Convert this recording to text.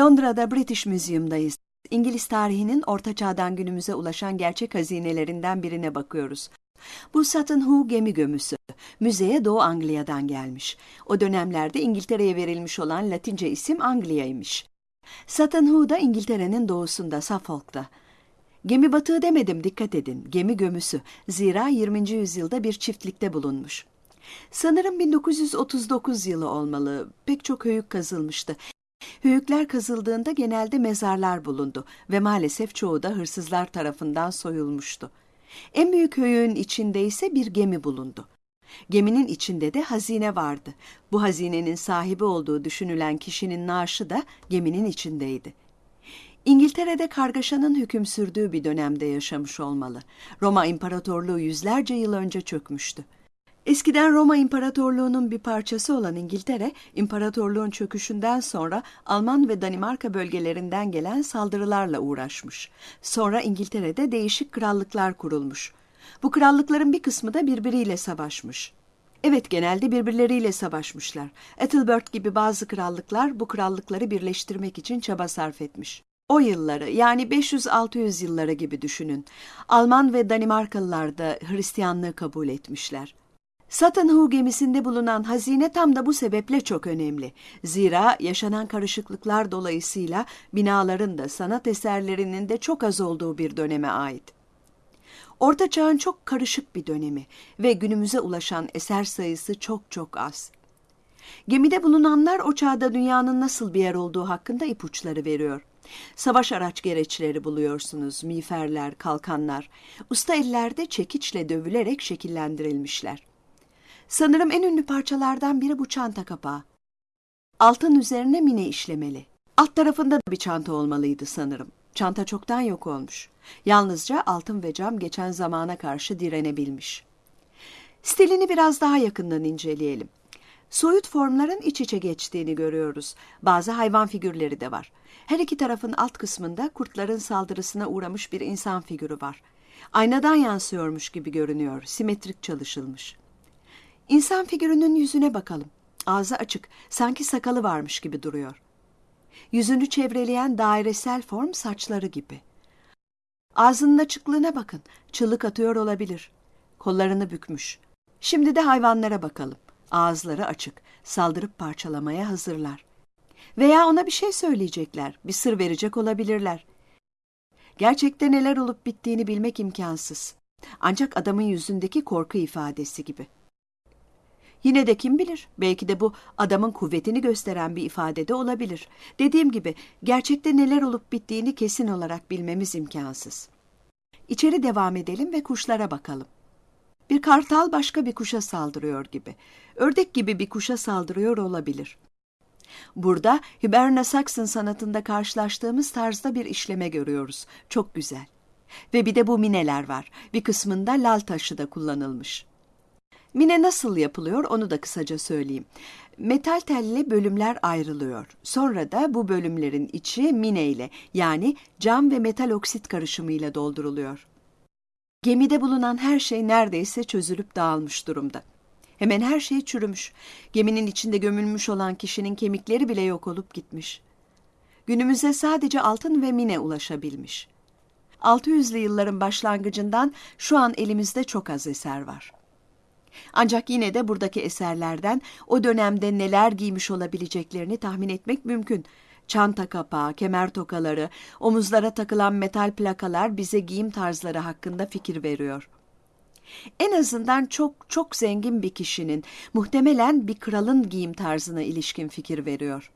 Londra'da British Museum'dayız. İngiliz tarihinin Orta Çağ'dan günümüze ulaşan gerçek hazinelerinden birine bakıyoruz. Bu Sutton Hoo gemi gömüsü. Müzeye Doğu Anglia'dan gelmiş. O dönemlerde İngiltere'ye verilmiş olan Latince isim Anglia'ymış. Sutton Hoo da İngiltere'nin doğusunda, Suffolk'ta. Gemi batığı demedim dikkat edin. Gemi gömüsü. Zira 20. yüzyılda bir çiftlikte bulunmuş. Sanırım 1939 yılı olmalı. Pek çok höyük kazılmıştı. Höyükler kazıldığında genelde mezarlar bulundu ve maalesef çoğu da hırsızlar tarafından soyulmuştu. En büyük höyüğün içinde ise bir gemi bulundu. Geminin içinde de hazine vardı. Bu hazinenin sahibi olduğu düşünülen kişinin naaşı da geminin içindeydi. İngiltere'de kargaşanın hüküm sürdüğü bir dönemde yaşamış olmalı. Roma İmparatorluğu yüzlerce yıl önce çökmüştü. Eskiden Roma İmparatorluğu'nun bir parçası olan İngiltere, imparatorluğun çöküşünden sonra Alman ve Danimarka bölgelerinden gelen saldırılarla uğraşmış. Sonra İngiltere'de değişik krallıklar kurulmuş. Bu krallıkların bir kısmı da birbiriyle savaşmış. Evet genelde birbirleriyle savaşmışlar. Ethelbert gibi bazı krallıklar bu krallıkları birleştirmek için çaba sarf etmiş. O yılları yani 500-600 yılları gibi düşünün. Alman ve Danimarkalılar da Hristiyanlığı kabul etmişler. Sutton Hoo gemisinde bulunan hazine tam da bu sebeple çok önemli. Zira yaşanan karışıklıklar dolayısıyla binaların da sanat eserlerinin de çok az olduğu bir döneme ait. Orta Çağ'ın çok karışık bir dönemi ve günümüze ulaşan eser sayısı çok çok az. Gemide bulunanlar o çağda dünyanın nasıl bir yer olduğu hakkında ipuçları veriyor. Savaş araç gereçleri buluyorsunuz, miğferler, kalkanlar. Usta ellerde çekiçle dövülerek şekillendirilmişler. Sanırım en ünlü parçalardan biri bu çanta kapağı. Altın üzerine mine işlemeli. Alt tarafında da bir çanta olmalıydı sanırım. Çanta çoktan yok olmuş. Yalnızca altın ve cam geçen zamana karşı direnebilmiş. Stilini biraz daha yakından inceleyelim. Soyut formların iç içe geçtiğini görüyoruz. Bazı hayvan figürleri de var. Her iki tarafın alt kısmında kurtların saldırısına uğramış bir insan figürü var. Aynadan yansıyormuş gibi görünüyor, simetrik çalışılmış. İnsan figürünün yüzüne bakalım. Ağzı açık, sanki sakalı varmış gibi duruyor. Yüzünü çevreleyen dairesel form saçları gibi. Ağzının açıklığına bakın, çığlık atıyor olabilir. Kollarını bükmüş. Şimdi de hayvanlara bakalım. Ağızları açık, saldırıp parçalamaya hazırlar. Veya ona bir şey söyleyecekler, bir sır verecek olabilirler. Gerçekte neler olup bittiğini bilmek imkansız. Ancak adamın yüzündeki korku ifadesi gibi. Yine de kim bilir, belki de bu adamın kuvvetini gösteren bir ifade de olabilir. Dediğim gibi gerçekte neler olup bittiğini kesin olarak bilmemiz imkansız. İçeri devam edelim ve kuşlara bakalım. Bir kartal başka bir kuşa saldırıyor gibi. Ördek gibi bir kuşa saldırıyor olabilir. Burada Hiberna Saxon sanatında karşılaştığımız tarzda bir işleme görüyoruz. Çok güzel. Ve bir de bu mineler var. Bir kısmında lal taşı da kullanılmış. Mine nasıl yapılıyor onu da kısaca söyleyeyim. Metal telli bölümler ayrılıyor. Sonra da bu bölümlerin içi mine ile yani cam ve metal oksit karışımıyla dolduruluyor. Gemide bulunan her şey neredeyse çözülüp dağılmış durumda. Hemen her şey çürümüş. Geminin içinde gömülmüş olan kişinin kemikleri bile yok olup gitmiş. Günümüze sadece altın ve mine ulaşabilmiş. 600'lü yılların başlangıcından şu an elimizde çok az eser var. Ancak yine de buradaki eserlerden o dönemde neler giymiş olabileceklerini tahmin etmek mümkün. Çanta kapağı, kemer tokaları, omuzlara takılan metal plakalar bize giyim tarzları hakkında fikir veriyor. En azından çok çok zengin bir kişinin, muhtemelen bir kralın giyim tarzına ilişkin fikir veriyor.